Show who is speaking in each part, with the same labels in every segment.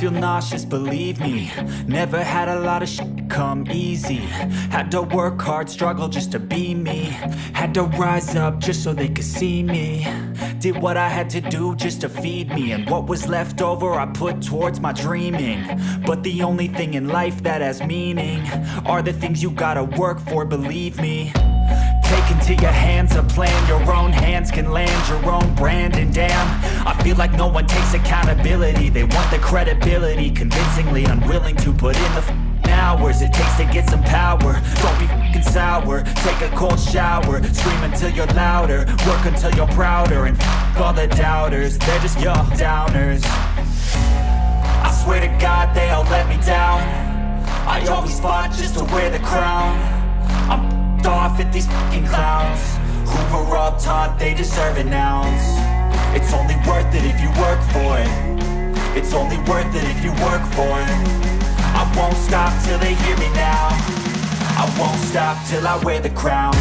Speaker 1: feel nauseous, believe me. Never had a lot of shit come easy. Had to work hard, struggle just to be me. Had to rise up just so they could see me. Did what I had to do just to feed me. And what was left over I put towards my dreaming. But the only thing in life that has meaning Are the things you gotta work for, believe me Take into your hands a plan. Your own hands can land your own brand And damn, I feel like no one takes accountability. They want the credibility. Convincingly unwilling to put in the hours It takes to get some power. Don't be f***ing sour. Take a cold shower. Scream until you're louder. Work until you're prouder. And f*** all the doubters. They're just your downers. I swear to God they all let me down. I always fought just to wear the crown. I'm off at these fucking clowns. Were all taught they deserve an ounce? It's only worth it if you work for it. It's only worth it if you work for it. I won't stop till they hear me now. I won't stop till I wear the crown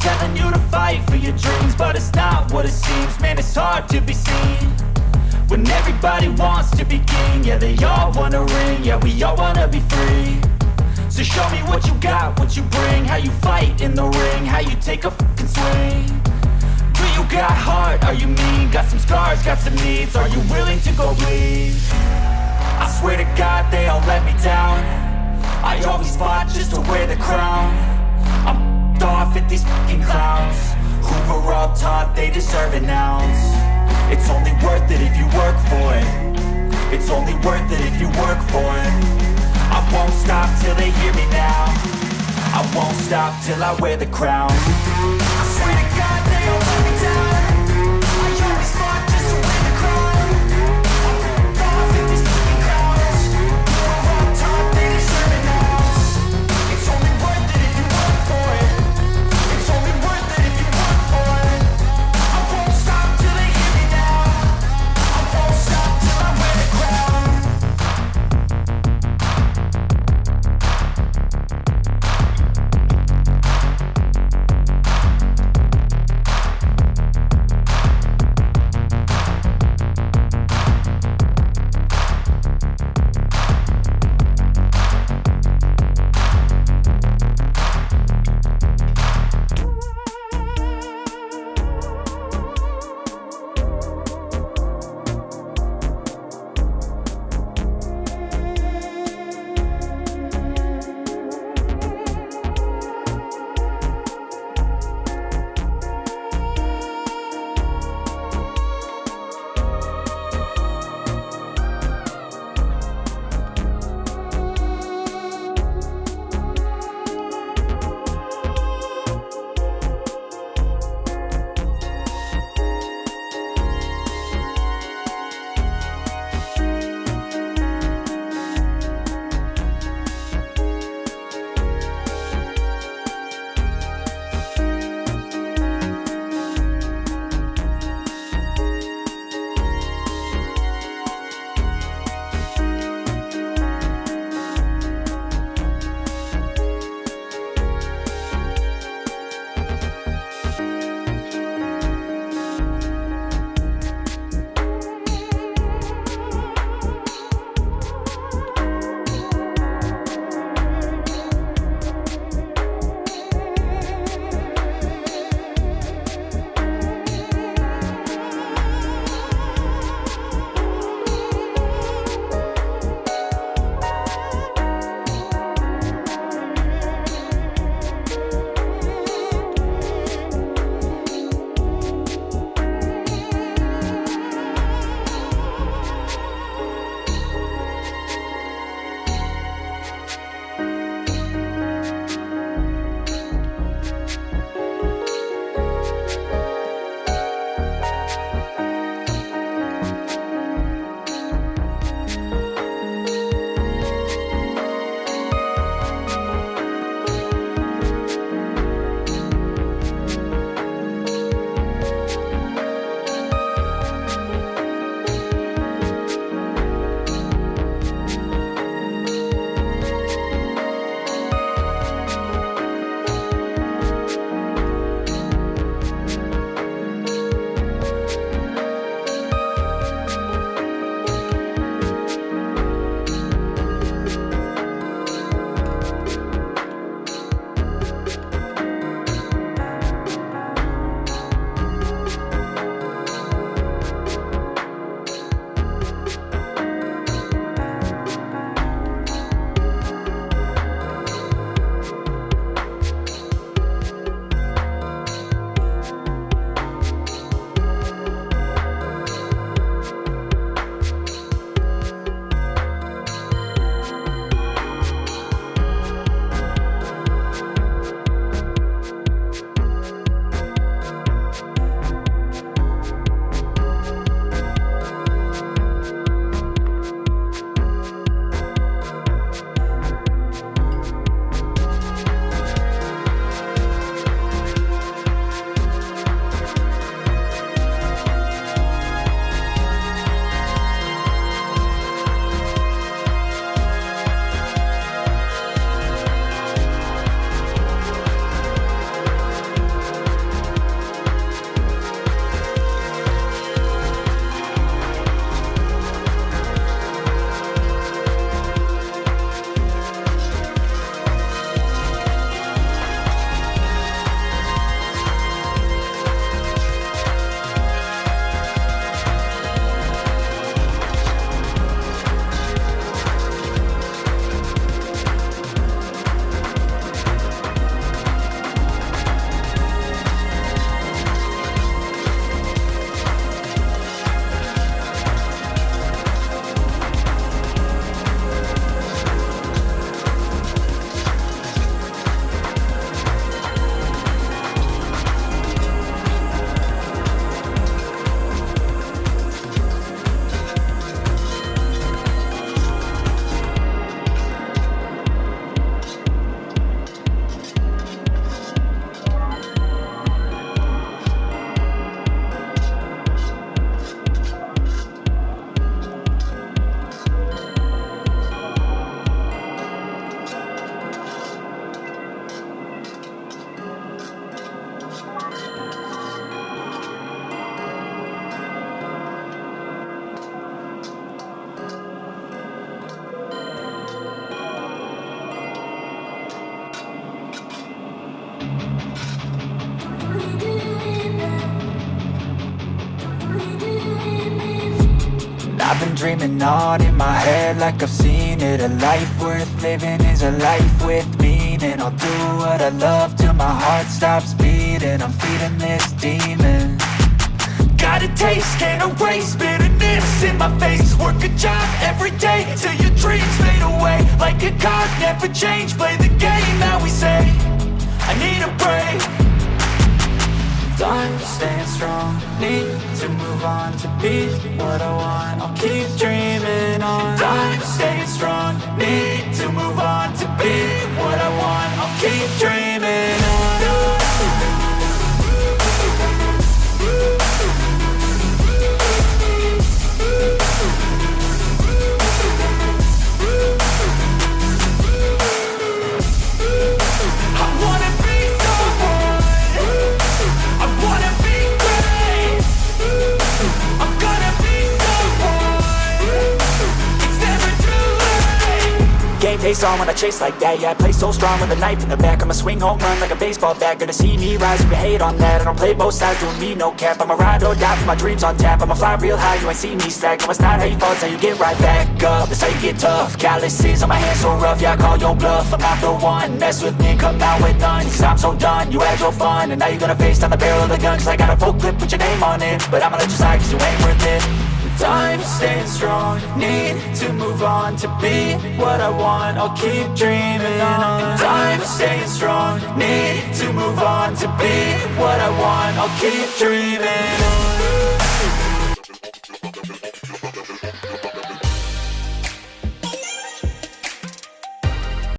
Speaker 1: to fight for your dreams, but it's not what it seems, man. It's hard to be seen When everybody wants to be king Yeah, they all wanna ring Yeah, we all wanna be free So show me what you got, what you bring How you fight in the ring How you take a fucking swing Do you got heart? Are you mean? Got some scars, got some needs Are you willing to go bleed? I swear to God they all let me down I always fought just to wear the crown they deserve an ounce it's only worth it if you work for it. It's only worth it if you work for it. I won't stop till they hear me now. I won't stop till I wear the crown dreaming on in my head like I've seen it. A life worth living is a life with meaning. I'll do what I love till my heart stops beating. I'm feeding this demon. Got a taste, can't erase bitterness in my face. Work a job every day till your dreams fade away. Like a card, never change, play the game that we say I need a break Time staying strong Need to move on to be what I want. I'll keep dreaming on. Time staying strong Need to move on to be what I want. I'll keep dreaming face on when I chase like that. Yeah, I play so strong with a knife in the back. I'ma swing home run like a baseball bat. Gonna see me rise, you hate on that. I don't play both sides, doing me no cap. I'ma ride or die for my dreams on tap. I'ma fly real high, you ain't see me slack. No, it's not how you fall, it's how you get right back up. That's how you get tough. Calluses on my hands so rough Yeah, I call your bluff. I'm not the one Mess with me, come out with none. Cause I'm so done You had your fun. And now you're gonna face down the barrel of the gun. Cause I got a full clip put your name on it. But I'ma let you slide cause you ain't worth it Time staying strong. Need to move on to be what I want. I'll keep dreaming on. Time staying strong. Need to move on to be what I want. I'll keep dreaming on